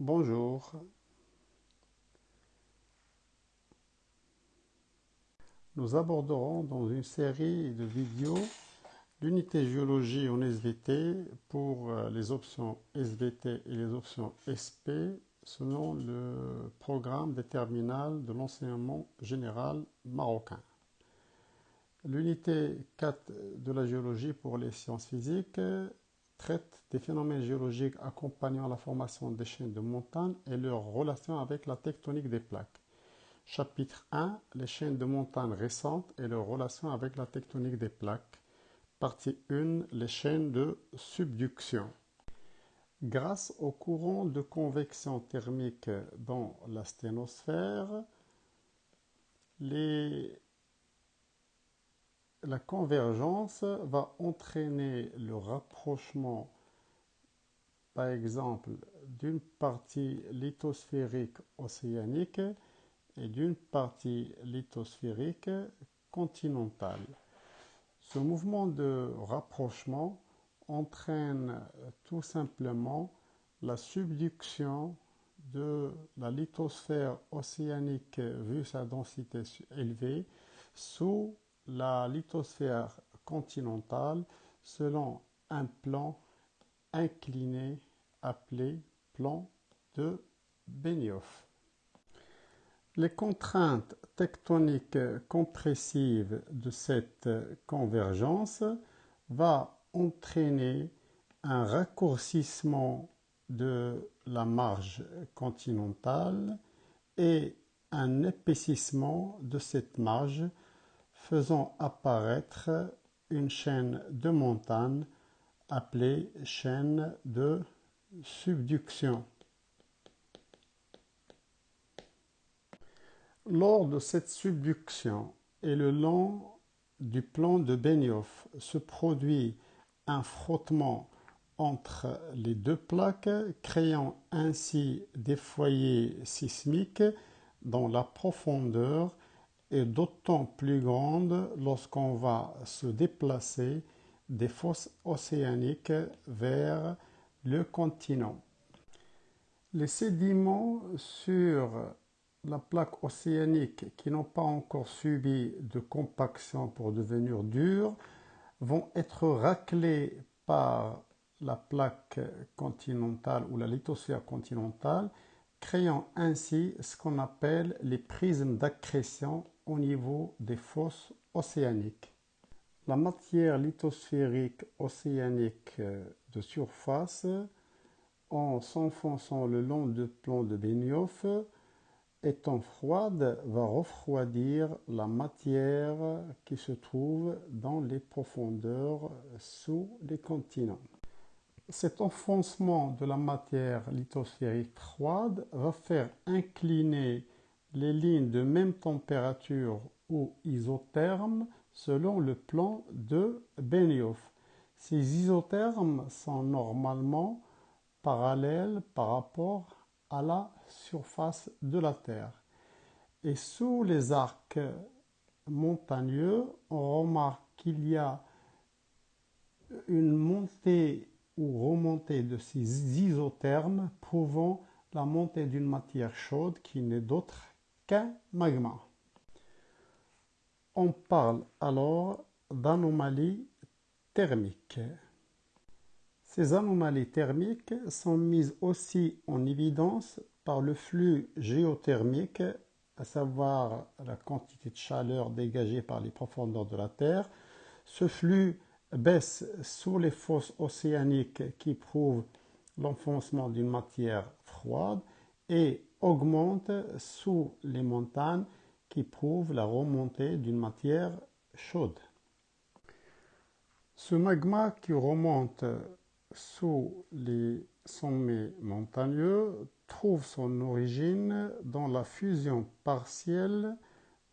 Bonjour. Nous aborderons dans une série de vidéos l'unité géologie en SVT pour euh, les options SVT et les options SP selon le programme des terminales de l'enseignement général marocain. L'unité 4 de la géologie pour les sciences physiques traite des phénomènes géologiques accompagnant la formation des chaînes de montagnes et leur relation avec la tectonique des plaques. Chapitre 1 Les chaînes de montagnes récentes et leur relation avec la tectonique des plaques. Partie 1 Les chaînes de subduction. Grâce au courant de convection thermique dans la sténosphère, les la convergence va entraîner le rapprochement, par exemple, d'une partie lithosphérique océanique et d'une partie lithosphérique continentale. Ce mouvement de rapprochement entraîne tout simplement la subduction de la lithosphère océanique vu sa densité élevée sous la lithosphère continentale selon un plan incliné appelé plan de Benioff. Les contraintes tectoniques compressives de cette convergence vont entraîner un raccourcissement de la marge continentale et un épaississement de cette marge faisant apparaître une chaîne de montagnes appelée chaîne de subduction. Lors de cette subduction et le long du plan de Benioff se produit un frottement entre les deux plaques, créant ainsi des foyers sismiques dans la profondeur est d'autant plus grande lorsqu'on va se déplacer des fosses océaniques vers le continent. Les sédiments sur la plaque océanique qui n'ont pas encore subi de compaction pour devenir durs vont être raclés par la plaque continentale ou la lithosphère continentale, créant ainsi ce qu'on appelle les prismes d'accrétion au niveau des fosses océaniques. La matière lithosphérique océanique euh, de surface, en s'enfonçant le long du plan de Benioff, étant froide, va refroidir la matière qui se trouve dans les profondeurs sous les continents. Cet enfoncement de la matière lithosphérique froide va faire incliner les lignes de même température ou isothermes selon le plan de Benioff. Ces isothermes sont normalement parallèles par rapport à la surface de la Terre. Et sous les arcs montagneux, on remarque qu'il y a une montée ou remontée de ces isothermes prouvant la montée d'une matière chaude qui n'est d'autre magma? On parle alors d'anomalies thermiques. Ces anomalies thermiques sont mises aussi en évidence par le flux géothermique, à savoir la quantité de chaleur dégagée par les profondeurs de la Terre. Ce flux baisse sous les fosses océaniques qui prouvent l'enfoncement d'une matière froide et augmente sous les montagnes qui prouvent la remontée d'une matière chaude. Ce magma qui remonte sous les sommets montagneux trouve son origine dans la fusion partielle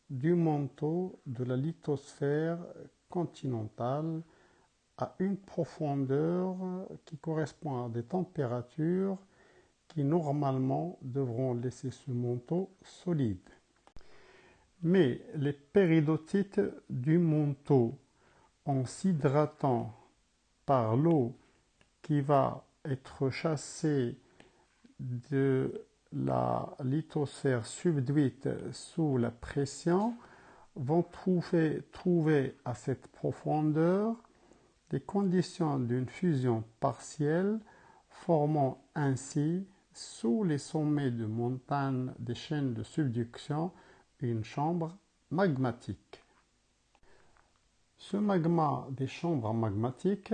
du manteau de la lithosphère continentale à une profondeur qui correspond à des températures qui normalement devront laisser ce manteau solide. Mais les péridotites du manteau, en s'hydratant par l'eau qui va être chassée de la lithosphère subduite sous la pression vont trouver, trouver à cette profondeur des conditions d'une fusion partielle formant ainsi sous les sommets de montagnes des chaînes de subduction une chambre magmatique. Ce magma des chambres magmatiques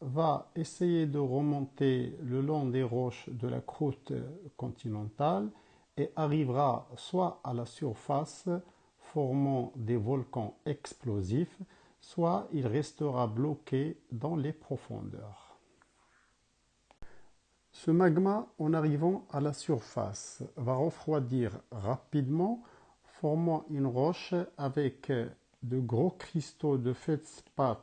va essayer de remonter le long des roches de la croûte continentale et arrivera soit à la surface formant des volcans explosifs, soit il restera bloqué dans les profondeurs. Ce magma, en arrivant à la surface, va refroidir rapidement, formant une roche avec de gros cristaux de feldspath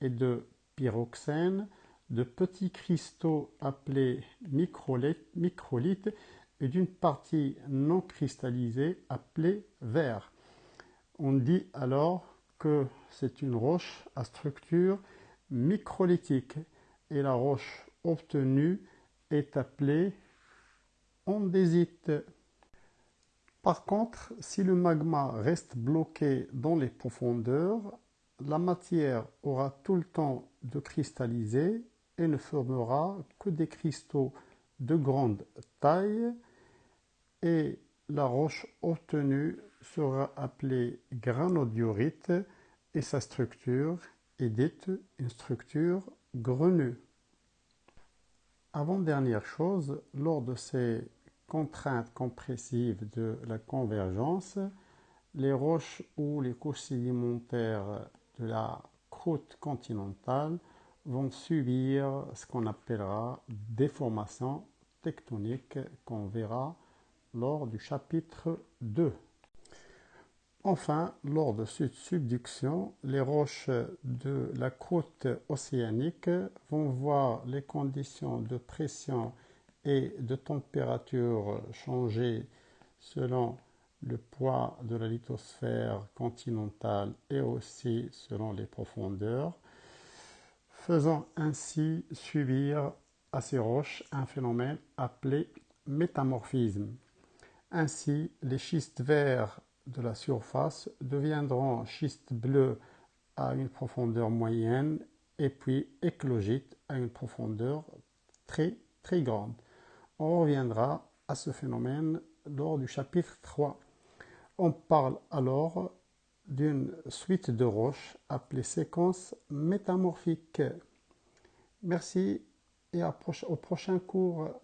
et de pyroxène, de petits cristaux appelés microlithes et d'une partie non cristallisée appelée verre. On dit alors que c'est une roche à structure microlithique et la roche obtenue est appelée andésite. Par contre, si le magma reste bloqué dans les profondeurs, la matière aura tout le temps de cristalliser et ne formera que des cristaux de grande taille et la roche obtenue sera appelée granodiorite et sa structure est dite une structure grenue. Avant-dernière chose, lors de ces contraintes compressives de la convergence, les roches ou les couches sédimentaires de la croûte continentale vont subir ce qu'on appellera déformation tectonique qu'on verra lors du chapitre 2. Enfin, lors de cette subduction, les roches de la croûte océanique vont voir les conditions de pression et de température changer selon le poids de la lithosphère continentale et aussi selon les profondeurs, faisant ainsi subir à ces roches un phénomène appelé métamorphisme. Ainsi, les schistes verts de la surface deviendront schistes bleus à une profondeur moyenne et puis éclogites à une profondeur très très grande. On reviendra à ce phénomène lors du chapitre 3. On parle alors d'une suite de roches appelée séquence métamorphique. Merci et au prochain cours.